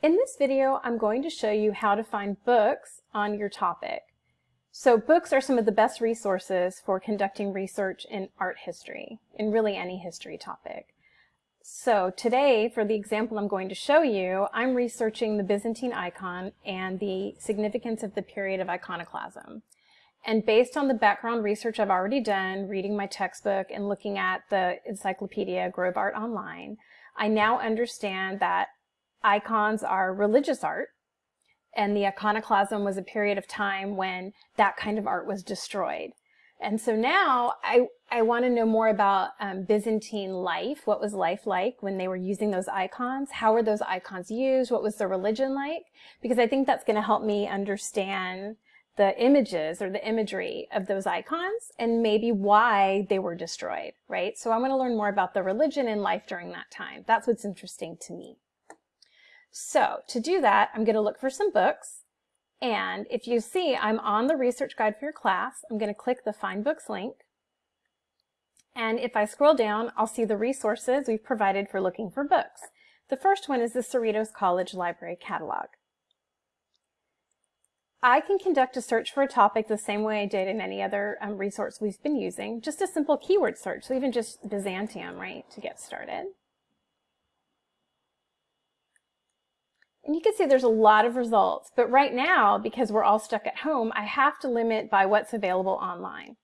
In this video, I'm going to show you how to find books on your topic. So books are some of the best resources for conducting research in art history, in really any history topic. So today, for the example I'm going to show you, I'm researching the Byzantine icon and the significance of the period of iconoclasm. And based on the background research I've already done, reading my textbook and looking at the encyclopedia Grove Art Online, I now understand that icons are religious art, and the iconoclasm was a period of time when that kind of art was destroyed. And so now I, I want to know more about um, Byzantine life. What was life like when they were using those icons? How were those icons used? What was the religion like? Because I think that's going to help me understand the images or the imagery of those icons and maybe why they were destroyed, right? So I want to learn more about the religion and life during that time. That's what's interesting to me. So to do that, I'm going to look for some books. And if you see, I'm on the research guide for your class. I'm going to click the Find Books link. And if I scroll down, I'll see the resources we've provided for looking for books. The first one is the Cerritos College Library Catalog. I can conduct a search for a topic the same way I did in any other um, resource we've been using, just a simple keyword search, so even just Byzantium, right, to get started. And you can see there's a lot of results, but right now, because we're all stuck at home, I have to limit by what's available online.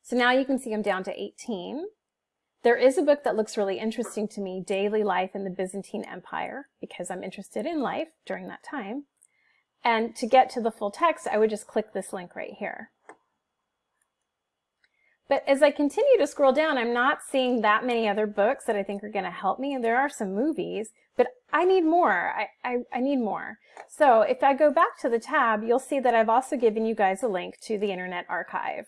So now you can see I'm down to 18. There is a book that looks really interesting to me, Daily Life in the Byzantine Empire, because I'm interested in life during that time. And to get to the full text, I would just click this link right here. But as I continue to scroll down, I'm not seeing that many other books that I think are going to help me. And there are some movies, but I need more. I, I, I, need more. So if I go back to the tab, you'll see that I've also given you guys a link to the Internet Archive.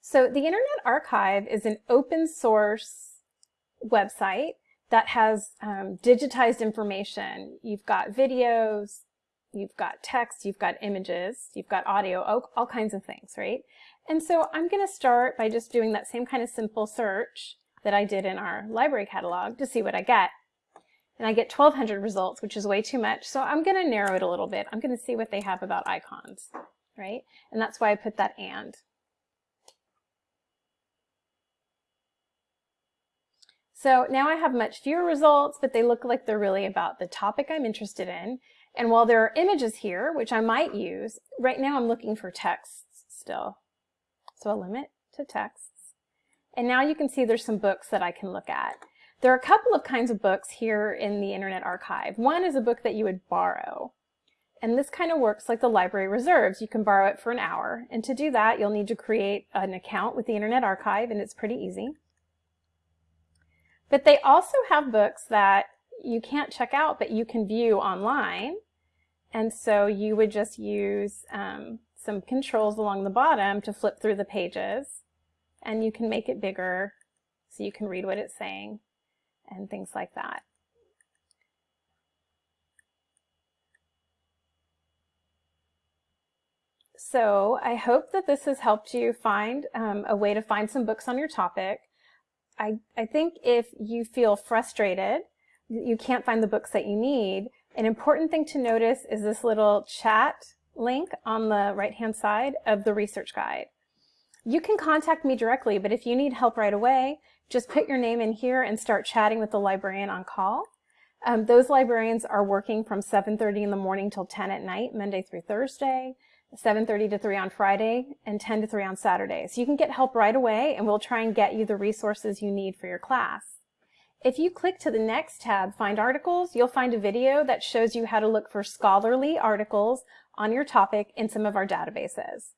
So the Internet Archive is an open source website that has um, digitized information. You've got videos, you've got text, you've got images, you've got audio, all, all kinds of things, right? And so I'm going to start by just doing that same kind of simple search that I did in our library catalog to see what I get. And I get 1200 results, which is way too much. So I'm going to narrow it a little bit. I'm going to see what they have about icons, right? And that's why I put that and. So now I have much fewer results, but they look like they're really about the topic I'm interested in. And while there are images here, which I might use, right now I'm looking for texts still. So I'll limit to texts. And now you can see there's some books that I can look at. There are a couple of kinds of books here in the Internet Archive. One is a book that you would borrow. And this kind of works like the library reserves. You can borrow it for an hour. And to do that, you'll need to create an account with the Internet Archive, and it's pretty easy. But they also have books that you can't check out, but you can view online. And so you would just use um, some controls along the bottom to flip through the pages. And you can make it bigger so you can read what it's saying and things like that. So I hope that this has helped you find um, a way to find some books on your topic. I, I think if you feel frustrated, you can't find the books that you need, an important thing to notice is this little chat link on the right-hand side of the research guide. You can contact me directly, but if you need help right away, just put your name in here and start chatting with the librarian on call. Um, those librarians are working from 7.30 in the morning till 10 at night, Monday through Thursday. 7.30 to 3 on Friday, and 10 to 3 on Saturday. So you can get help right away, and we'll try and get you the resources you need for your class. If you click to the next tab, Find Articles, you'll find a video that shows you how to look for scholarly articles on your topic in some of our databases.